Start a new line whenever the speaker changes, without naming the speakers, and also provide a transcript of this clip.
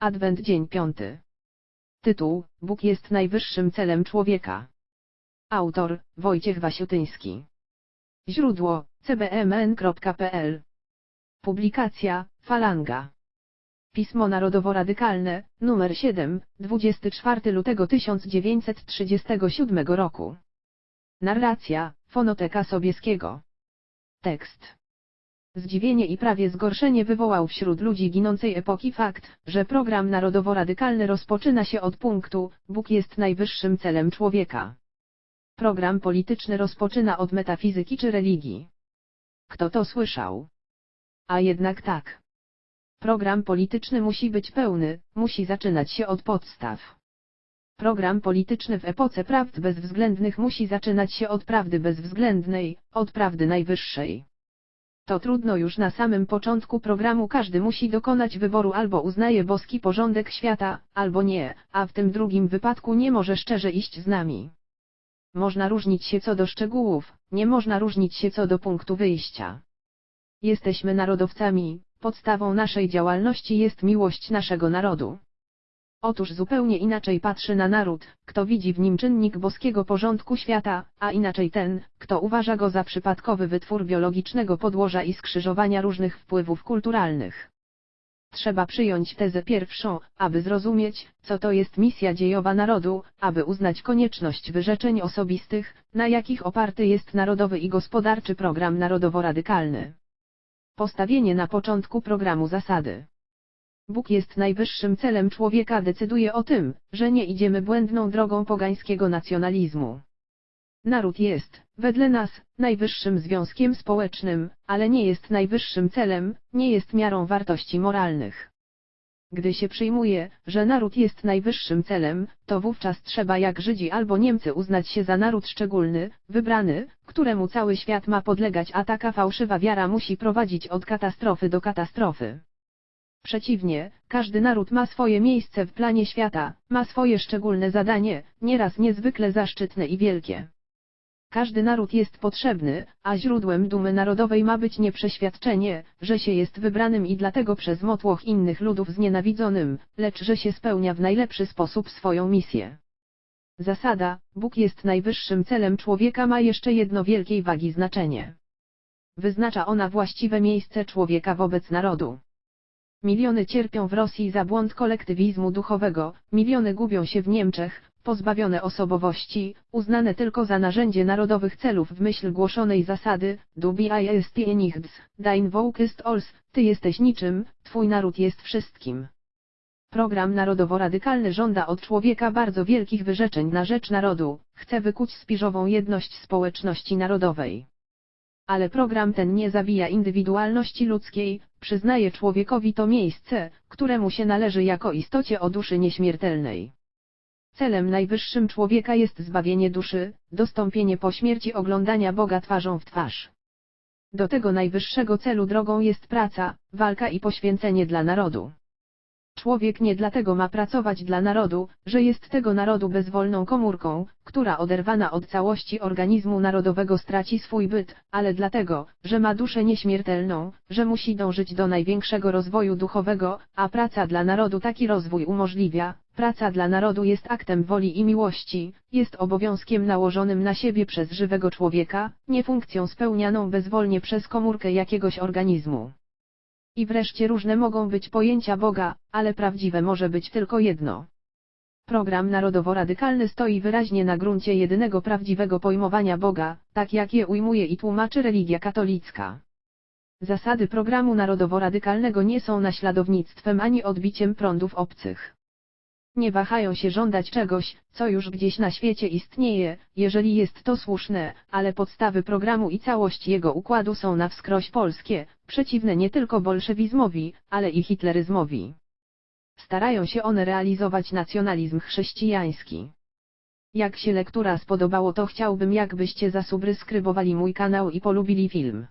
Adwent dzień piąty. Tytuł, Bóg jest najwyższym celem człowieka. Autor, Wojciech Wasiutyński. Źródło, cbmn.pl. Publikacja, Falanga. Pismo Narodowo-Radykalne, numer 7, 24 lutego 1937 roku. Narracja, Fonoteka Sobieskiego. Tekst. Zdziwienie i prawie zgorszenie wywołał wśród ludzi ginącej epoki fakt, że program narodowo-radykalny rozpoczyna się od punktu, Bóg jest najwyższym celem człowieka. Program polityczny rozpoczyna od metafizyki czy religii. Kto to słyszał? A jednak tak. Program polityczny musi być pełny, musi zaczynać się od podstaw. Program polityczny w epoce prawd bezwzględnych musi zaczynać się od prawdy bezwzględnej, od prawdy najwyższej. To trudno już na samym początku programu każdy musi dokonać wyboru albo uznaje boski porządek świata, albo nie, a w tym drugim wypadku nie może szczerze iść z nami. Można różnić się co do szczegółów, nie można różnić się co do punktu wyjścia. Jesteśmy narodowcami, podstawą naszej działalności jest miłość naszego narodu. Otóż zupełnie inaczej patrzy na naród, kto widzi w nim czynnik boskiego porządku świata, a inaczej ten, kto uważa go za przypadkowy wytwór biologicznego podłoża i skrzyżowania różnych wpływów kulturalnych. Trzeba przyjąć tezę pierwszą, aby zrozumieć, co to jest misja dziejowa narodu, aby uznać konieczność wyrzeczeń osobistych, na jakich oparty jest narodowy i gospodarczy program narodowo-radykalny. Postawienie na początku programu zasady. Bóg jest najwyższym celem człowieka decyduje o tym, że nie idziemy błędną drogą pogańskiego nacjonalizmu. Naród jest, wedle nas, najwyższym związkiem społecznym, ale nie jest najwyższym celem, nie jest miarą wartości moralnych. Gdy się przyjmuje, że naród jest najwyższym celem, to wówczas trzeba jak Żydzi albo Niemcy uznać się za naród szczególny, wybrany, któremu cały świat ma podlegać, a taka fałszywa wiara musi prowadzić od katastrofy do katastrofy. Przeciwnie, każdy naród ma swoje miejsce w planie świata, ma swoje szczególne zadanie, nieraz niezwykle zaszczytne i wielkie. Każdy naród jest potrzebny, a źródłem dumy narodowej ma być nie przeświadczenie, że się jest wybranym i dlatego przez motłoch innych ludów znienawidzonym, lecz że się spełnia w najlepszy sposób swoją misję. Zasada, Bóg jest najwyższym celem człowieka ma jeszcze jedno wielkiej wagi znaczenie. Wyznacza ona właściwe miejsce człowieka wobec narodu. Miliony cierpią w Rosji za błąd kolektywizmu duchowego, miliony gubią się w Niemczech, pozbawione osobowości, uznane tylko za narzędzie narodowych celów w myśl głoszonej zasady, du bist nichts, dein Volk ist alles, ty jesteś niczym, twój naród jest wszystkim. Program narodowo-radykalny żąda od człowieka bardzo wielkich wyrzeczeń na rzecz narodu, chce wykuć spiżową jedność społeczności narodowej. Ale program ten nie zabija indywidualności ludzkiej, przyznaje człowiekowi to miejsce, któremu się należy jako istocie o duszy nieśmiertelnej. Celem najwyższym człowieka jest zbawienie duszy, dostąpienie po śmierci oglądania Boga twarzą w twarz. Do tego najwyższego celu drogą jest praca, walka i poświęcenie dla narodu. Człowiek nie dlatego ma pracować dla narodu, że jest tego narodu bezwolną komórką, która oderwana od całości organizmu narodowego straci swój byt, ale dlatego, że ma duszę nieśmiertelną, że musi dążyć do największego rozwoju duchowego, a praca dla narodu taki rozwój umożliwia. Praca dla narodu jest aktem woli i miłości, jest obowiązkiem nałożonym na siebie przez żywego człowieka, nie funkcją spełnianą bezwolnie przez komórkę jakiegoś organizmu. I wreszcie różne mogą być pojęcia Boga, ale prawdziwe może być tylko jedno. Program narodowo-radykalny stoi wyraźnie na gruncie jedynego prawdziwego pojmowania Boga, tak jak je ujmuje i tłumaczy religia katolicka. Zasady programu narodowo-radykalnego nie są naśladownictwem ani odbiciem prądów obcych nie wahają się żądać czegoś, co już gdzieś na świecie istnieje, jeżeli jest to słuszne, ale podstawy programu i całość jego układu są na wskroś polskie, przeciwne nie tylko bolszewizmowi, ale i hitleryzmowi. Starają się one realizować nacjonalizm chrześcijański. Jak się lektura spodobało to chciałbym jakbyście zasubskrybowali mój kanał i polubili film.